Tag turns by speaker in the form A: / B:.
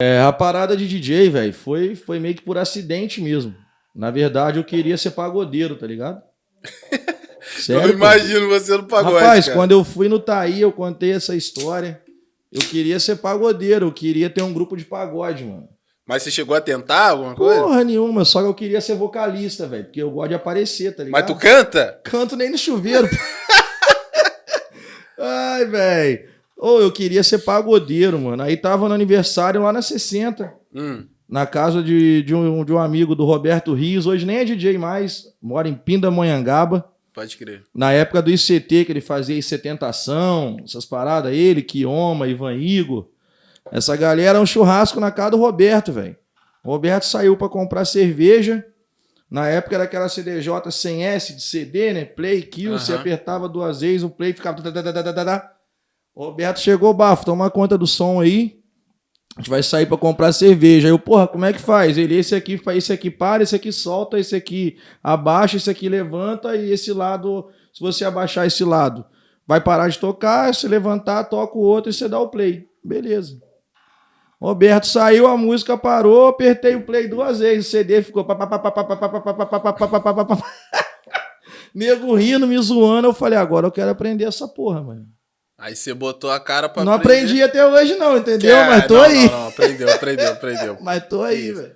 A: É, a parada de DJ, velho, foi, foi meio que por acidente mesmo. Na verdade, eu queria ser pagodeiro, tá ligado?
B: Sério, eu imagino você no pagode.
A: Rapaz, cara. quando eu fui no Taí, eu contei essa história. Eu queria ser pagodeiro, eu queria ter um grupo de pagode, mano.
B: Mas você chegou a tentar alguma coisa?
A: Porra nenhuma, só que eu queria ser vocalista, velho. Porque eu gosto de aparecer, tá ligado?
B: Mas tu canta?
A: Canto nem no chuveiro. Ai, velho. Ou oh, eu queria ser pagodeiro, mano. Aí tava no aniversário lá na 60. Hum. Na casa de, de, um, de um amigo do Roberto Rios. Hoje nem é DJ mais. Mora em Pindamonhangaba.
B: Pode crer.
A: Na época do ICT, que ele fazia ICTentação, essas paradas, ele, Kioma, Ivan Igor. Essa galera é um churrasco na casa do Roberto, velho. O Roberto saiu para comprar cerveja. Na época era aquela CDJ sem S de CD, né? Play, kill, uhum. você apertava duas vezes, o play ficava. Roberto chegou, bafo, toma conta do som aí. A gente vai sair para comprar cerveja. Aí eu, porra, como é que faz? Ele, esse aqui, esse aqui para, esse aqui solta, esse aqui abaixa, esse aqui levanta e esse lado, se você abaixar esse lado, vai parar de tocar, se levantar, toca o outro e você dá o play. Beleza. Roberto saiu, a música parou, apertei o play duas vezes, o CD ficou. Nego rindo, me zoando. Eu falei, agora eu quero aprender essa porra, mano.
B: Aí você botou a cara pra
A: Não aprender. aprendi até hoje, não, entendeu? É, Mas tô
B: não,
A: aí.
B: Não, não, aprendeu, aprendeu, aprendeu.
A: Mas tô aí, velho.